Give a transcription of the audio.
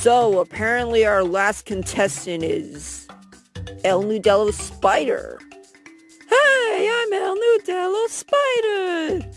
So, apparently our last contestant is El Nudello Spider. Hey, I'm El Nudello Spider.